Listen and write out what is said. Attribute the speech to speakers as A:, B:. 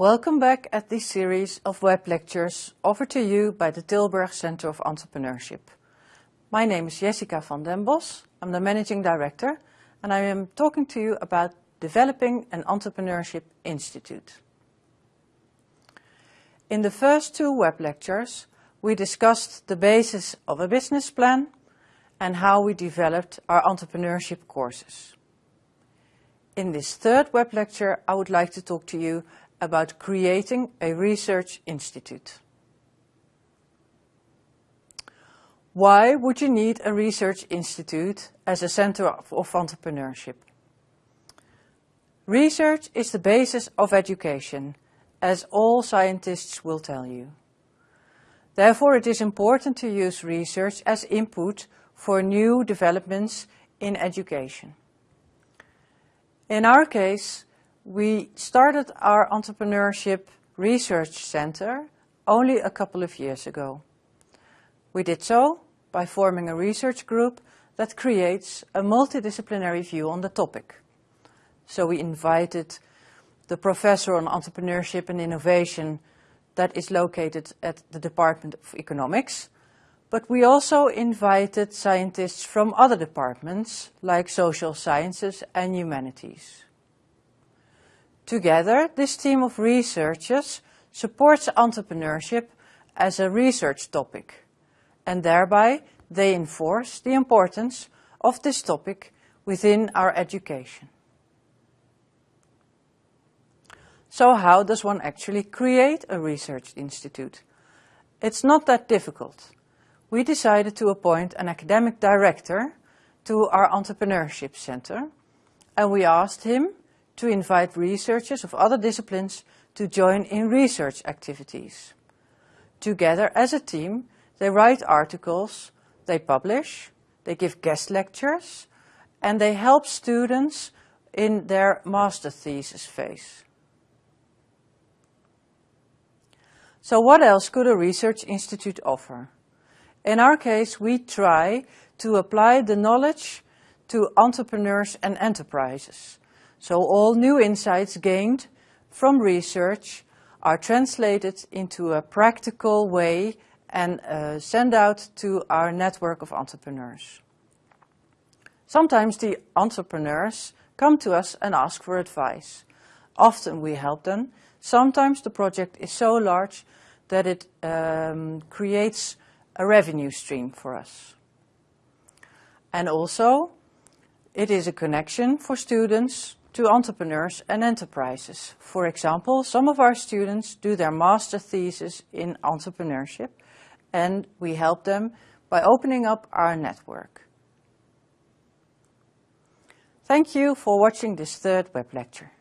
A: Welcome back at this series of web lectures offered to you by the Tilburg Center of Entrepreneurship. My name is Jessica van den Bos, I'm the Managing Director and I am talking to you about developing an Entrepreneurship Institute. In the first two web lectures, we discussed the basis of a business plan and how we developed our entrepreneurship courses. In this third web lecture, I would like to talk to you about creating a research institute. Why would you need a research institute as a center of, of entrepreneurship? Research is the basis of education, as all scientists will tell you. Therefore, it is important to use research as input for new developments in education. In our case, we started our entrepreneurship research center only a couple of years ago. We did so by forming a research group that creates a multidisciplinary view on the topic. So we invited the professor on entrepreneurship and innovation that is located at the Department of Economics, but we also invited scientists from other departments like social sciences and humanities. Together, this team of researchers supports entrepreneurship as a research topic, and thereby they enforce the importance of this topic within our education. So how does one actually create a research institute? It's not that difficult. We decided to appoint an academic director to our entrepreneurship center, and we asked him to invite researchers of other disciplines to join in research activities. Together as a team, they write articles, they publish, they give guest lectures, and they help students in their master thesis phase. So what else could a research institute offer? In our case, we try to apply the knowledge to entrepreneurs and enterprises. So all new insights gained from research are translated into a practical way and uh, sent out to our network of entrepreneurs. Sometimes the entrepreneurs come to us and ask for advice. Often we help them. Sometimes the project is so large that it um, creates a revenue stream for us. And also, it is a connection for students to entrepreneurs and enterprises. For example, some of our students do their master thesis in entrepreneurship and we help them by opening up our network. Thank you for watching this third web lecture.